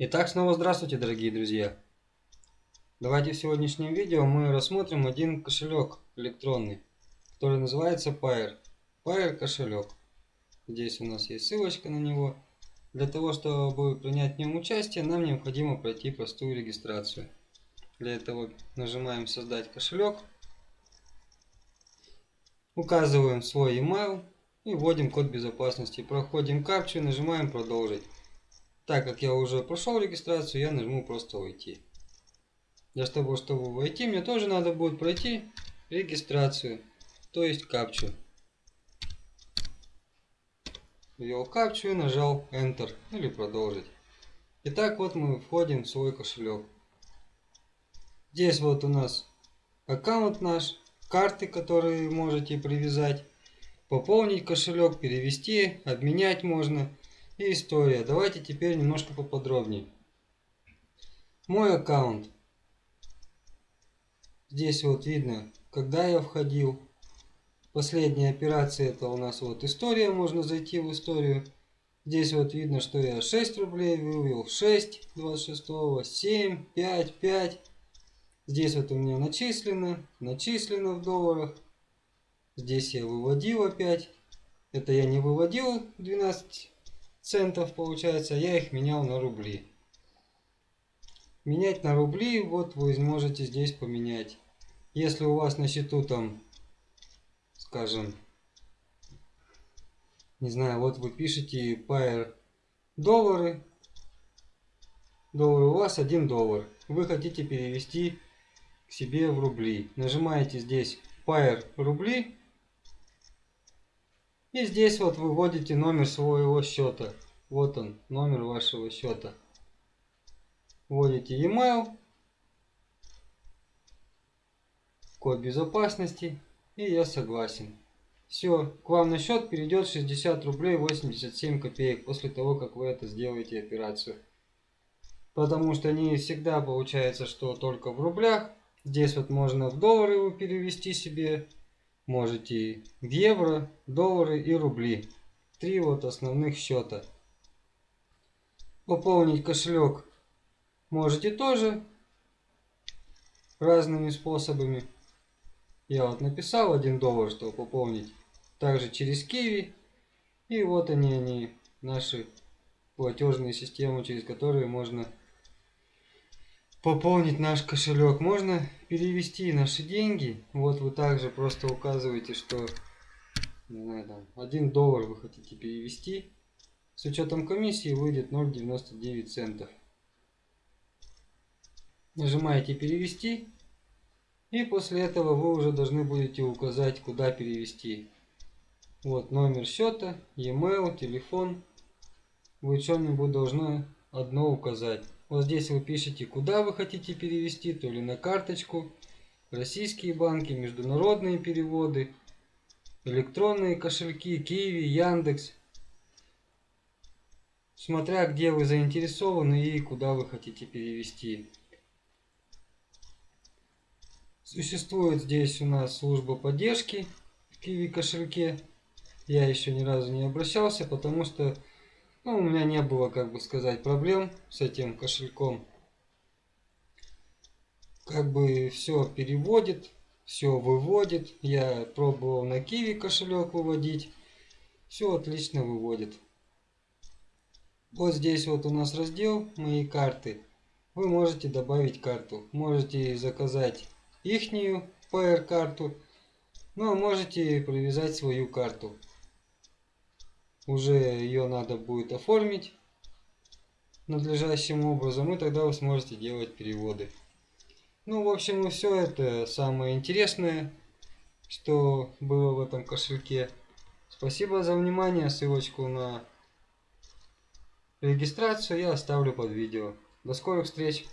Итак, снова здравствуйте, дорогие друзья! Давайте в сегодняшнем видео мы рассмотрим один кошелек электронный, который называется Pair. Pair кошелек. Здесь у нас есть ссылочка на него. Для того, чтобы принять в нем участие, нам необходимо пройти простую регистрацию. Для этого нажимаем «Создать кошелек», указываем свой email и вводим код безопасности. Проходим капчу и нажимаем «Продолжить». Так как я уже прошел регистрацию, я нажму просто «Войти». Для того, чтобы войти, мне тоже надо будет пройти регистрацию, то есть капчу. Ввел капчу и нажал Enter или продолжить. Итак, вот мы входим в свой кошелек. Здесь вот у нас аккаунт наш, карты, которые можете привязать, пополнить кошелек, перевести, обменять можно и история. Давайте теперь немножко поподробнее. Мой аккаунт. Здесь вот видно, когда я входил. Последняя операция это у нас вот история, можно зайти в историю. Здесь вот видно, что я 6 рублей вывел, 6, 26, 7, 5, 5. Здесь вот у меня начислено, начислено в долларах. Здесь я выводил опять. Это я не выводил 12 центов получается, я их менял на рубли. Менять на рубли, вот вы можете здесь поменять. Если у вас на счету там, скажем, не знаю, вот вы пишете Pair доллары, доллар у вас 1 доллар. Вы хотите перевести к себе в рубли. Нажимаете здесь Pair рубли. И здесь вот выводите номер своего счета. Вот он, номер вашего счета. Вводите e-mail, код безопасности и я согласен. Все, к вам на счет перейдет 60 рублей 87 копеек после того, как вы это сделаете операцию. Потому что не всегда получается, что только в рублях. Здесь вот можно в доллары его перевести себе. Можете в евро, доллары и рубли. Три вот основных счета. Пополнить кошелек можете тоже разными способами. Я вот написал 1 доллар, чтобы пополнить. Также через Киви. И вот они, они, наши платежные системы, через которые можно пополнить наш кошелек. Можно перевести наши деньги. Вот вы также просто указываете, что не знаю, там, 1 доллар вы хотите перевести. С учетом комиссии выйдет 0,99 центов. Нажимаете перевести. И после этого вы уже должны будете указать, куда перевести. Вот номер счета, e-mail, телефон. Вы что-нибудь должны одно указать. Вот здесь вы пишете, куда вы хотите перевести, то ли на карточку, российские банки, международные переводы, электронные кошельки, Киви, Яндекс. Смотря где вы заинтересованы и куда вы хотите перевести. Существует здесь у нас служба поддержки в Киви кошельке. Я еще ни разу не обращался, потому что ну, у меня не было, как бы сказать, проблем с этим кошельком. Как бы все переводит, все выводит. Я пробовал на Киви кошелек выводить. Все отлично выводит. Вот здесь вот у нас раздел «Мои карты». Вы можете добавить карту. Можете заказать ихнюю PR-карту, ну а можете привязать свою карту. Уже ее надо будет оформить надлежащим образом, и тогда вы сможете делать переводы. Ну, в общем, и все это самое интересное, что было в этом кошельке. Спасибо за внимание, ссылочку на регистрацию я оставлю под видео. До скорых встреч!